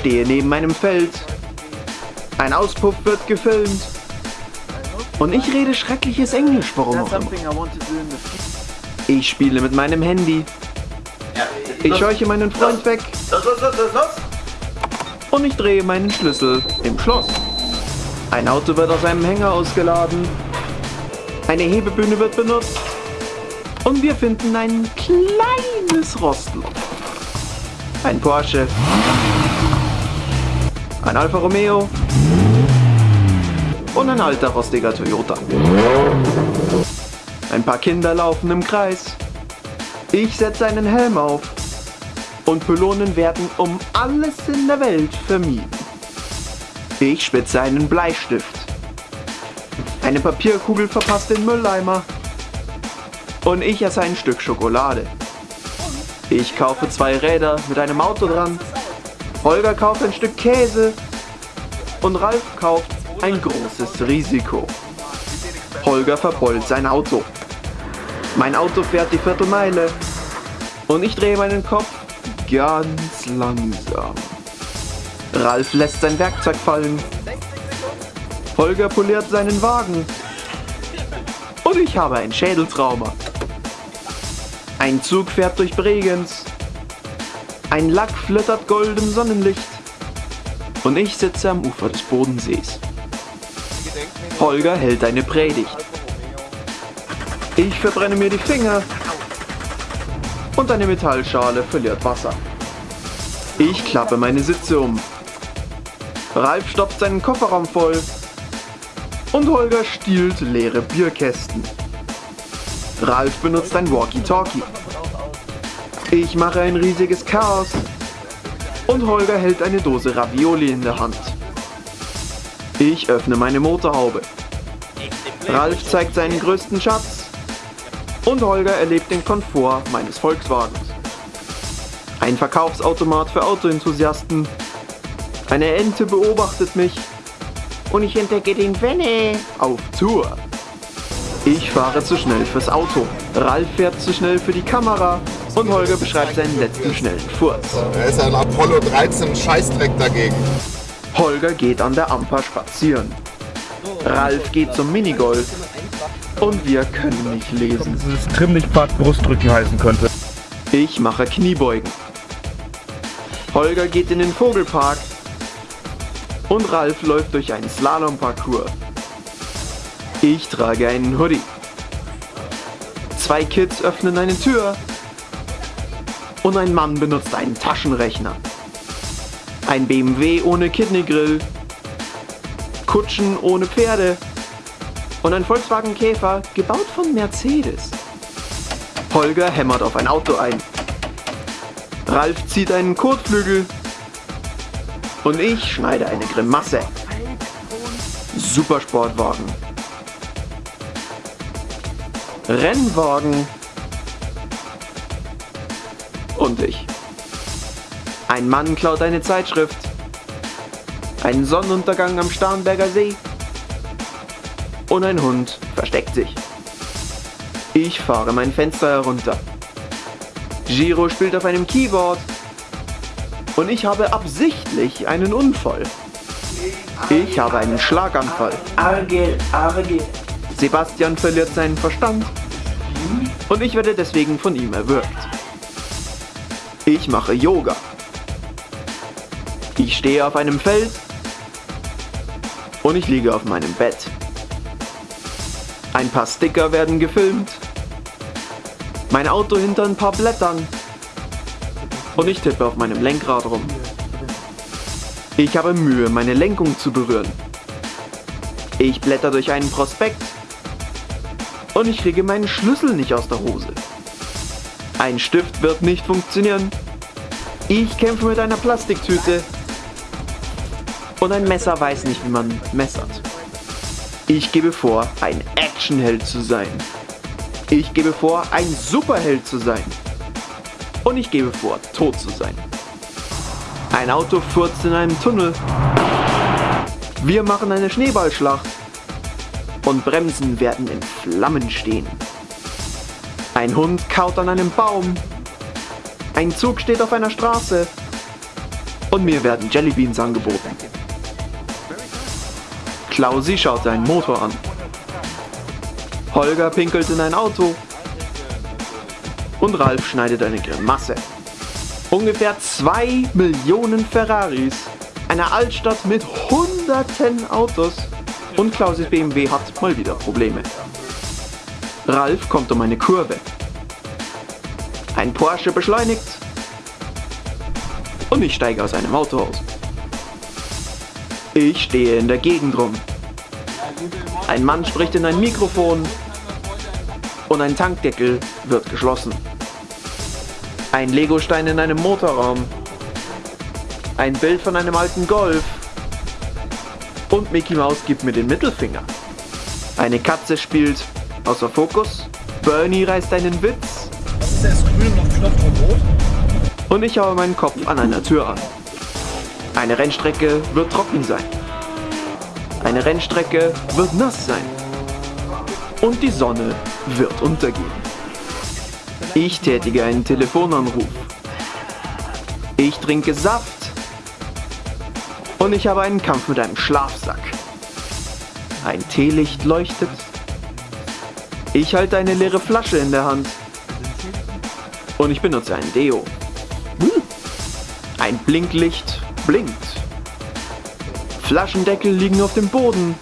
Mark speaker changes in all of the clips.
Speaker 1: stehe neben einem Feld. Ein Auspuff wird gefilmt. Und ich rede schreckliches Englisch, warum auch immer. Ich spiele mit meinem Handy. Ich scheuche meinen Freund weg. Und ich drehe meinen Schlüssel im Schloss. Ein Auto wird aus einem Hänger ausgeladen. Eine Hebebühne wird benutzt. Und wir finden ein kleines Rostloch. Ein Porsche. Ein Alfa Romeo. Und ein alter rostiger Toyota. Ein paar Kinder laufen im Kreis. Ich setze einen Helm auf. Und Pylonen werden um alles in der Welt vermieden. Ich spitze einen Bleistift. Eine Papierkugel verpasst den Mülleimer. Und ich esse ein Stück Schokolade. Ich kaufe zwei Räder mit einem Auto dran. Holger kauft ein Stück Käse. Und Ralf kauft ein großes Risiko. Holger verbeult sein Auto. Mein Auto fährt die Viertelmeile. Und ich drehe meinen Kopf ganz langsam. Ralf lässt sein Werkzeug fallen. Holger poliert seinen Wagen. Und ich habe ein Schädeltrauma. Ein Zug fährt durch Bregenz. Ein Lack flittert gold im Sonnenlicht. Und ich sitze am Ufer des Bodensees. Holger hält eine Predigt. Ich verbrenne mir die Finger. Und eine Metallschale verliert Wasser. Ich klappe meine Sitze um. Ralf stopft seinen Kofferraum voll. Und Holger stiehlt leere Bierkästen. Ralf benutzt ein Walkie-Talkie. Ich mache ein riesiges Chaos. Und Holger hält eine Dose Ravioli in der Hand. Ich öffne meine Motorhaube. Ralf zeigt seinen größten Schatz. Und Holger erlebt den Komfort meines Volkswagens. Ein Verkaufsautomat für Autoenthusiasten. Eine Ente beobachtet mich. Und ich entdecke den Wenne auf Tour. Ich fahre zu schnell fürs Auto. Ralf fährt zu schnell für die Kamera. Und Holger beschreibt seinen letzten schnellen Furz.
Speaker 2: Er ist ein Apollo 13 Scheißdreck dagegen.
Speaker 1: Holger geht an der Amper spazieren. Ralf geht zum Minigolf. Und wir können nicht lesen.
Speaker 3: Dieses Trimmlichtpfad Brustdrücken heißen könnte.
Speaker 1: Ich mache Kniebeugen. Holger geht in den Vogelpark. Und Ralf läuft durch einen Slalomparcours. Ich trage einen Hoodie. Zwei Kids öffnen eine Tür. Und ein Mann benutzt einen Taschenrechner. Ein BMW ohne Kidneygrill. Kutschen ohne Pferde. Und ein Volkswagen Käfer, gebaut von Mercedes. Holger hämmert auf ein Auto ein. Ralf zieht einen Kotflügel. Und ich schneide eine Grimasse. Supersportwagen. Rennwagen. Und ich. Ein Mann klaut eine Zeitschrift. Ein Sonnenuntergang am Starnberger See. Und ein Hund versteckt sich. Ich fahre mein Fenster herunter. Giro spielt auf einem Keyboard. Und ich habe absichtlich einen Unfall. Ich habe einen Schlaganfall.
Speaker 4: Arge, Arge.
Speaker 1: Sebastian verliert seinen Verstand. Und ich werde deswegen von ihm erwürgt. Ich mache Yoga. Ich stehe auf einem Feld. Und ich liege auf meinem Bett. Ein paar Sticker werden gefilmt. Mein Auto hinter ein paar Blättern. Und ich tippe auf meinem Lenkrad rum. Ich habe Mühe, meine Lenkung zu berühren. Ich blätter durch einen Prospekt. Und ich kriege meinen Schlüssel nicht aus der Hose. Ein Stift wird nicht funktionieren. Ich kämpfe mit einer Plastiktüte. Und ein Messer weiß nicht, wie man messert. Ich gebe vor, ein Actionheld zu sein. Ich gebe vor, ein Superheld zu sein. Und ich gebe vor, tot zu sein. Ein Auto furzt in einem Tunnel. Wir machen eine Schneeballschlacht. Und Bremsen werden in Flammen stehen. Ein Hund kaut an einem Baum. Ein Zug steht auf einer Straße. und mir werden Jellybeans angeboten. Klausi schaut seinen Motor an. Holger pinkelt in ein Auto und Ralf schneidet eine Grimasse. Ungefähr zwei Millionen Ferraris, eine Altstadt mit hunderten Autos und Klausis BMW hat mal wieder Probleme. Ralf kommt um eine Kurve. Ein Porsche beschleunigt und ich steige aus einem Auto aus. Ich stehe in der Gegend rum. Ein Mann spricht in ein Mikrofon und ein Tankdeckel wird geschlossen. Ein Legostein in einem Motorraum. Ein Bild von einem alten Golf. Und Mickey Mouse gibt mir den Mittelfinger. Eine Katze spielt außer Fokus. Bernie reißt einen Witz.
Speaker 3: Was ist erst grün und auf Knopf rot?
Speaker 1: Und ich haue meinen Kopf an einer Tür an. Eine Rennstrecke wird trocken sein. Eine Rennstrecke wird nass sein. Und die Sonne wird untergehen. Ich tätige einen Telefonanruf. Ich trinke Saft. Und ich habe einen Kampf mit einem Schlafsack. Ein Teelicht leuchtet. Ich halte eine leere Flasche in der Hand. Und ich benutze ein Deo. Ein Blinklicht blinkt. Flaschendeckel liegen auf dem Boden.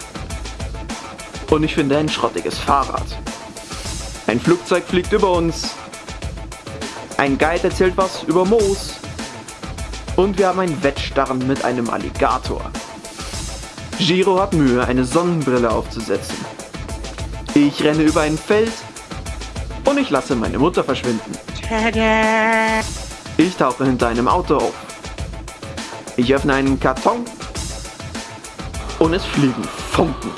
Speaker 1: Und ich finde ein schrottiges Fahrrad. Ein Flugzeug fliegt über uns. Ein Guide erzählt was über Moos. Und wir haben ein Wettstarren mit einem Alligator. Giro hat Mühe, eine Sonnenbrille aufzusetzen. Ich renne über ein Feld und ich lasse meine Mutter verschwinden. Ich tauche hinter einem Auto auf. Ich öffne einen Karton und es fliegen Funken.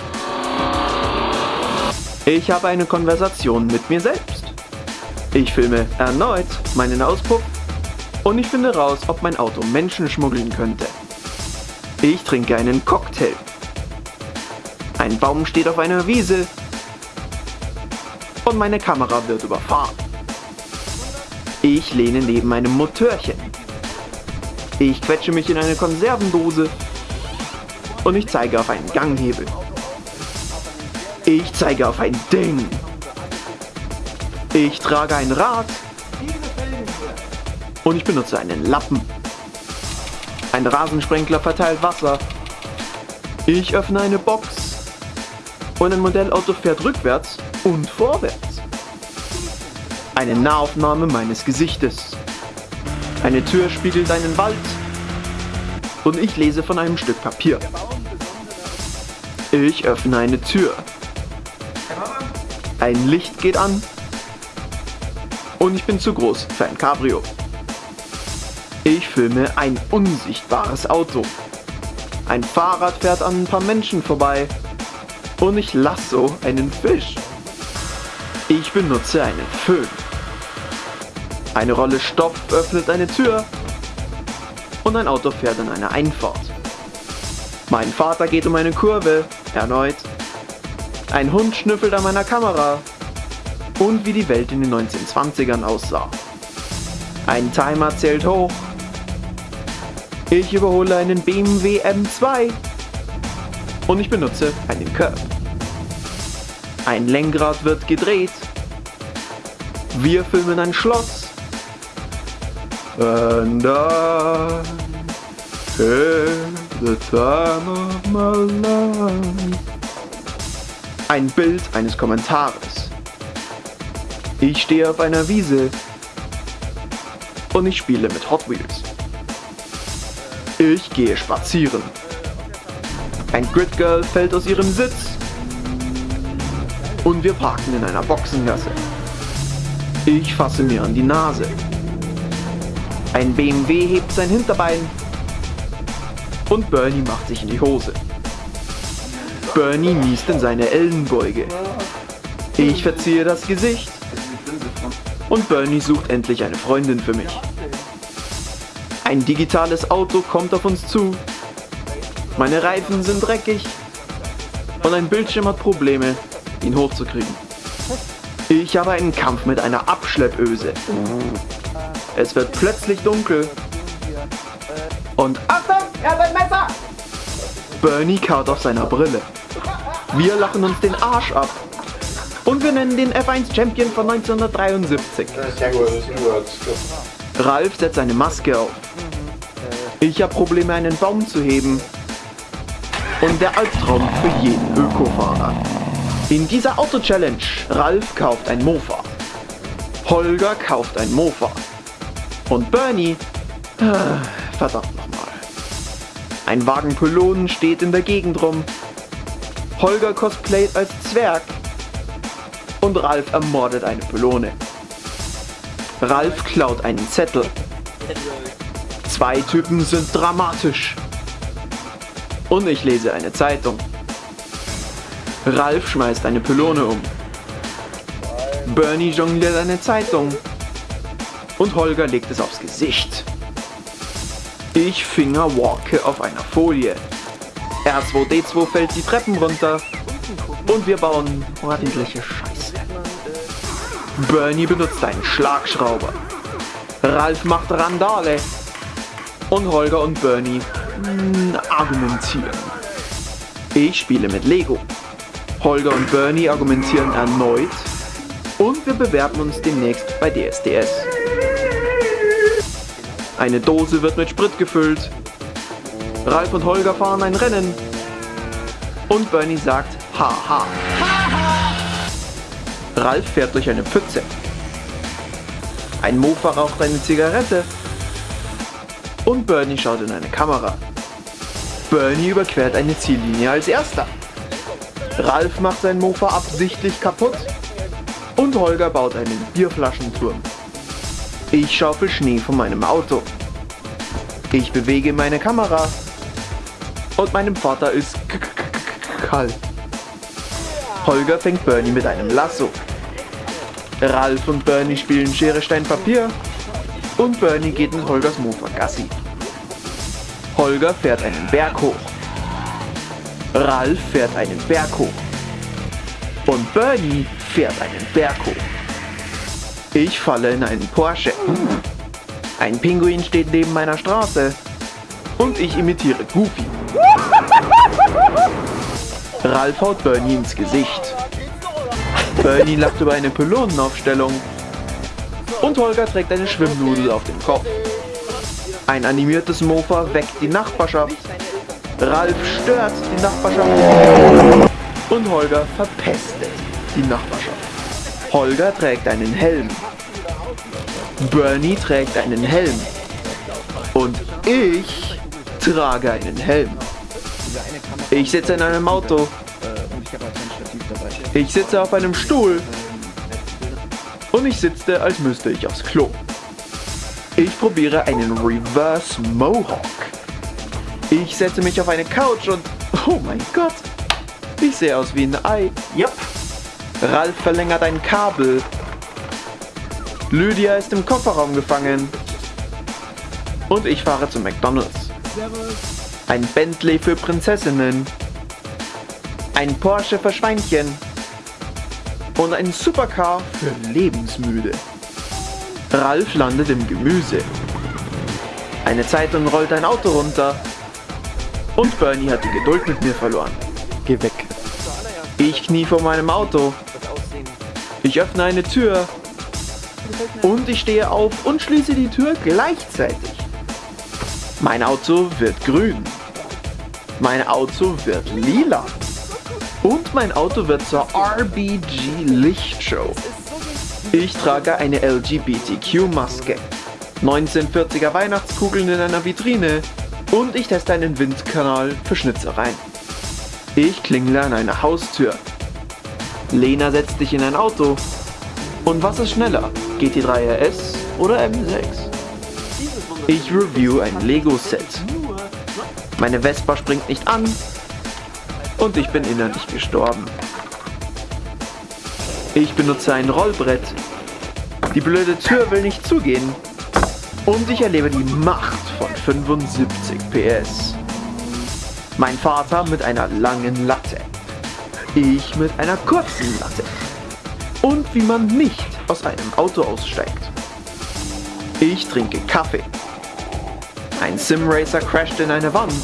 Speaker 1: Ich habe eine Konversation mit mir selbst. Ich filme erneut meinen Auspuff und ich finde raus, ob mein Auto Menschen schmuggeln könnte. Ich trinke einen Cocktail. Ein Baum steht auf einer Wiese und meine Kamera wird überfahren. Ich lehne neben einem Motörchen. Ich quetsche mich in eine Konservendose und ich zeige auf einen Ganghebel. Ich zeige auf ein Ding. Ich trage ein Rad. Und ich benutze einen Lappen. Ein Rasensprenkler verteilt Wasser. Ich öffne eine Box. Und ein Modellauto fährt rückwärts und vorwärts. Eine Nahaufnahme meines Gesichtes. Eine Tür spiegelt einen Wald. Und ich lese von einem Stück Papier. Ich öffne eine Tür. Ein Licht geht an und ich bin zu groß für ein Cabrio. Filme ein unsichtbares Auto. Ein Fahrrad fährt an ein paar Menschen vorbei und ich lasso einen Fisch. Ich benutze einen Föhn. Eine Rolle Stoff öffnet eine Tür und ein Auto fährt in eine Einfahrt. Mein Vater geht um eine Kurve, erneut. Ein Hund schnüffelt an meiner Kamera und wie die Welt in den 1920ern aussah. Ein Timer zählt hoch. Ich überhole einen BMW M2 und ich benutze einen Curb. Ein Lenkrad wird gedreht. Wir filmen ein Schloss. And I the time of my life. Ein Bild eines Kommentares. Ich stehe auf einer Wiese und ich spiele mit Hot Wheels. Ich gehe spazieren. Ein Grid Girl fällt aus ihrem Sitz und wir parken in einer Boxengasse. Ich fasse mir an die Nase. Ein BMW hebt sein Hinterbein und Bernie macht sich in die Hose. Bernie niest in seine Ellenbeuge. Ich verziehe das Gesicht und Bernie sucht endlich eine Freundin für mich. Ein digitales Auto kommt auf uns zu. Meine Reifen sind dreckig und ein Bildschirm hat Probleme, ihn hochzukriegen. Ich habe einen Kampf mit einer Abschleppöse. Es wird plötzlich dunkel Und Achtung, er hat ein Messer! Bernie kaut auf seiner Brille. Wir lachen uns den Arsch ab. Und wir nennen den F1 Champion von 1973.
Speaker 2: Sehr gut, gut.
Speaker 1: Ralf setzt eine Maske auf. Ich habe Probleme, einen Baum zu heben. Und der Albtraum für jeden Ökofahrer. In dieser Auto-Challenge, Ralf kauft ein Mofa. Holger kauft ein Mofa. Und Bernie, äh, verdammt nochmal. Ein Wagen Pylonen steht in der Gegend rum. Holger cosplayt als Zwerg. Und Ralf ermordet eine Pylone. Ralf klaut einen Zettel. Zwei Typen sind dramatisch. Und ich lese eine Zeitung. Ralf schmeißt eine Pylone um. Bernie jongliert eine Zeitung. Und Holger legt es aufs Gesicht. Ich fingerwalke auf einer Folie. R2D2 fällt die Treppen runter. Und wir bauen ordentliche Scheiße. Bernie benutzt einen Schlagschrauber. Ralf macht Randale. Und Holger und Bernie mh, argumentieren. Ich spiele mit Lego. Holger und Bernie argumentieren erneut. Und wir bewerben uns demnächst bei DSDS. Eine Dose wird mit Sprit gefüllt. Ralf und Holger fahren ein Rennen. Und Bernie sagt Haha. Ralf fährt durch eine Pfütze. Ein Mofa raucht eine Zigarette. Und Bernie schaut in eine Kamera. Bernie überquert eine Ziellinie als erster. Ralf macht sein Mofa absichtlich kaputt. Und Holger baut einen Bierflaschenturm. Ich schaufel Schnee von meinem Auto. Ich bewege meine Kamera. Und meinem Vater ist kalt. Holger fängt Bernie mit einem Lasso. Ralf und Bernie spielen Schere, Stein, Papier. Und Bernie geht mit Holgers Mofa Gassi. Holger fährt einen Berg hoch. Ralf fährt einen Berg hoch. Und Bernie fährt einen Berg hoch. Ich falle in einen Porsche. Ein Pinguin steht neben meiner Straße. Und ich imitiere Goofy. Ralf haut Bernie ins Gesicht. Bernie lacht über eine Pylonenaufstellung. Und Holger trägt eine Schwimmnudel auf dem Kopf. Ein animiertes Mofa weckt die Nachbarschaft. Ralf stört die Nachbarschaft. Und Holger verpestet die Nachbarschaft. Holger trägt einen Helm. Bernie trägt einen Helm. Und ich trage einen Helm. Ich sitze in einem Auto. Ich sitze auf einem Stuhl. Und ich sitze, als müsste ich aufs Klo. Ich probiere einen Reverse Mohawk. Ich setze mich auf eine Couch und... Oh mein Gott. Ich sehe aus wie ein Ei. Yep. Ralf verlängert ein Kabel. Lydia ist im Kofferraum gefangen. Und ich fahre zu McDonalds. Ein Bentley für Prinzessinnen. Ein Porsche für Schweinchen. Und ein Supercar für Lebensmüde. Ralf landet im Gemüse. Eine Zeitung rollt ein Auto runter. Und Bernie hat die Geduld mit mir verloren. Geh weg. Ich knie vor meinem Auto. Ich öffne eine Tür. Und ich stehe auf und schließe die Tür gleichzeitig. Mein Auto wird grün. Mein Auto wird lila. Und mein Auto wird zur RBG Lichtshow. Ich trage eine LGBTQ-Maske. 1940er Weihnachtskugeln in einer Vitrine. Und ich teste einen Windkanal für Schnitzereien. Ich klingle an einer Haustür. Lena setzt dich in ein Auto. Und was ist schneller? GT3 RS oder M6? Ich review ein Lego-Set. Meine Vespa springt nicht an. Und ich bin innerlich gestorben. Ich benutze ein Rollbrett. Die blöde Tür will nicht zugehen. Und ich erlebe die Macht von 75 PS. Mein Vater mit einer langen Latte. Ich mit einer kurzen Latte. Und wie man nicht aus einem Auto aussteigt. Ich trinke Kaffee. Ein Simracer crasht in eine Wand.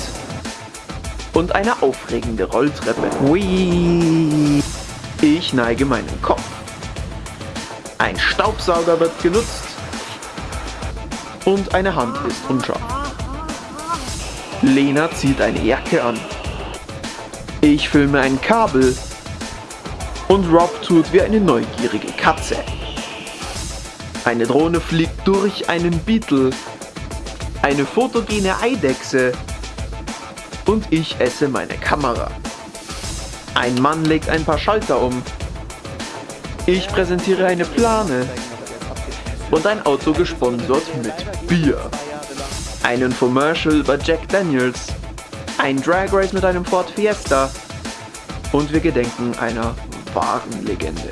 Speaker 1: Und eine aufregende Rolltreppe. Whee! Ich neige meinen Kopf. Ein Staubsauger wird genutzt. Und eine Hand ist unscharf. Lena zieht eine Jacke an. Ich filme ein Kabel. Und Rob tut wie eine neugierige Katze. Eine Drohne fliegt durch einen Beetle. Eine fotogene Eidechse. Und ich esse meine Kamera. Ein Mann legt ein paar Schalter um. Ich präsentiere eine Plane. Und ein Auto gesponsert mit Bier. Einen Commercial über Jack Daniels. Ein Drag Race mit einem Ford Fiesta. Und wir gedenken einer wahren Legende.